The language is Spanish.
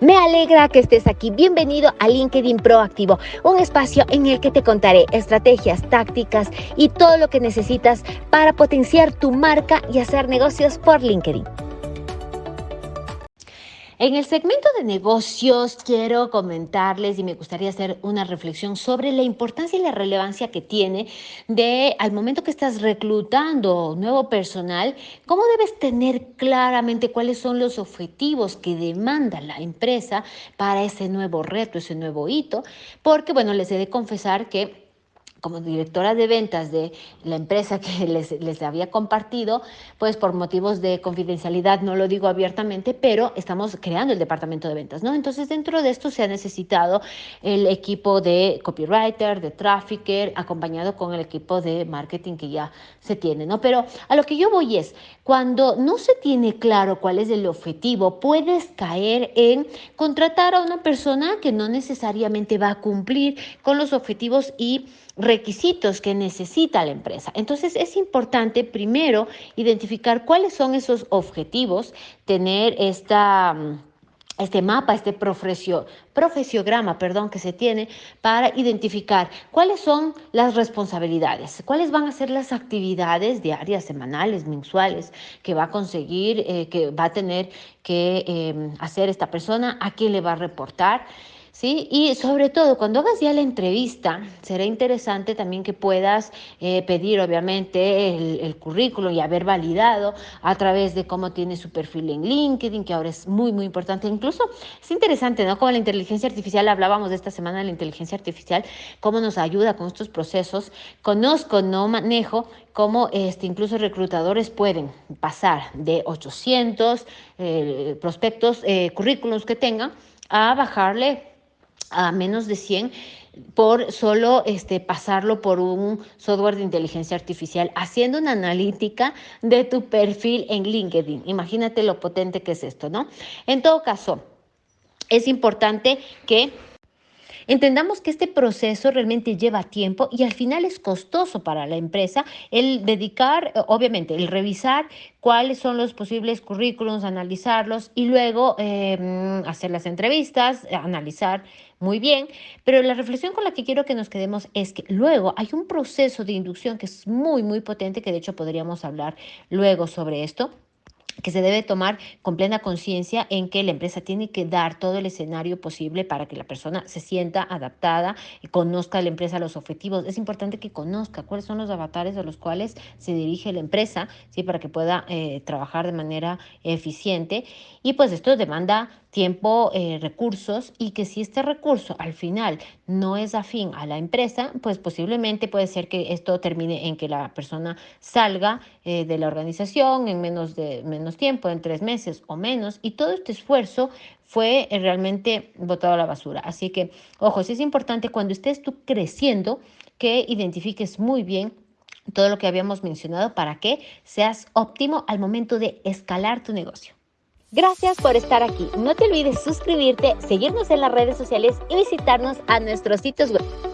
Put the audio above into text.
Me alegra que estés aquí. Bienvenido a LinkedIn Proactivo, un espacio en el que te contaré estrategias, tácticas y todo lo que necesitas para potenciar tu marca y hacer negocios por LinkedIn. En el segmento de negocios quiero comentarles y me gustaría hacer una reflexión sobre la importancia y la relevancia que tiene de al momento que estás reclutando nuevo personal, cómo debes tener claramente cuáles son los objetivos que demanda la empresa para ese nuevo reto, ese nuevo hito, porque bueno, les he de confesar que como directora de ventas de la empresa que les, les, había compartido, pues por motivos de confidencialidad no lo digo abiertamente, pero estamos creando el departamento de ventas, ¿no? Entonces dentro de esto se ha necesitado el equipo de copywriter, de trafficker, acompañado con el equipo de marketing que ya se tiene, ¿no? Pero a lo que yo voy es, cuando no se tiene claro cuál es el objetivo, puedes caer en contratar a una persona que no necesariamente va a cumplir con los objetivos y requisitos que necesita la empresa. Entonces es importante primero identificar cuáles son esos objetivos, tener esta mm, este mapa, este profesio, profesiograma, perdón, que se tiene para identificar cuáles son las responsabilidades, cuáles van a ser las actividades diarias, semanales, mensuales que va a conseguir, eh, que va a tener que eh, hacer esta persona, a quién le va a reportar. ¿Sí? Y sobre todo, cuando hagas ya la entrevista, será interesante también que puedas eh, pedir, obviamente, el, el, currículum y haber validado a través de cómo tiene su perfil en LinkedIn, que ahora es muy, muy importante. Incluso es interesante, ¿no? Como la inteligencia artificial, hablábamos de esta semana de la inteligencia artificial, cómo nos ayuda con estos procesos. Conozco, no manejo, cómo este, incluso reclutadores pueden pasar de 800 eh, prospectos, eh, currículums que tengan, a bajarle a menos de 100 por solo este, pasarlo por un software de inteligencia artificial, haciendo una analítica de tu perfil en LinkedIn. Imagínate lo potente que es esto, ¿no? En todo caso, es importante que Entendamos que este proceso realmente lleva tiempo y al final es costoso para la empresa el dedicar, obviamente, el revisar cuáles son los posibles currículums, analizarlos y luego em, hacer las entrevistas, analizar muy bien, pero la reflexión con la que quiero que nos quedemos es que luego hay un proceso de inducción que es muy, muy potente, que de hecho podríamos hablar luego sobre esto que se debe tomar con plena conciencia en que la empresa tiene que dar todo el escenario posible para que la persona se sienta adaptada y conozca la empresa los objetivos. Es importante que conozca cuáles son los avatares a los cuales se dirige la empresa, ¿sí? para que pueda eh, trabajar de manera eficiente. Y pues esto demanda tiempo, eh, recursos y que si este recurso al final no es afín a la empresa, pues posiblemente puede ser que esto termine en que la persona salga eh, de la organización en menos de menos tiempo, en tres meses o menos, y todo este esfuerzo fue eh, realmente botado a la basura. Así que, ojo, sí es importante cuando estés tú creciendo que identifiques muy bien todo lo que habíamos mencionado para que seas óptimo al momento de escalar tu negocio. Gracias por estar aquí. No te olvides suscribirte, seguirnos en las redes sociales y visitarnos a nuestros sitios web.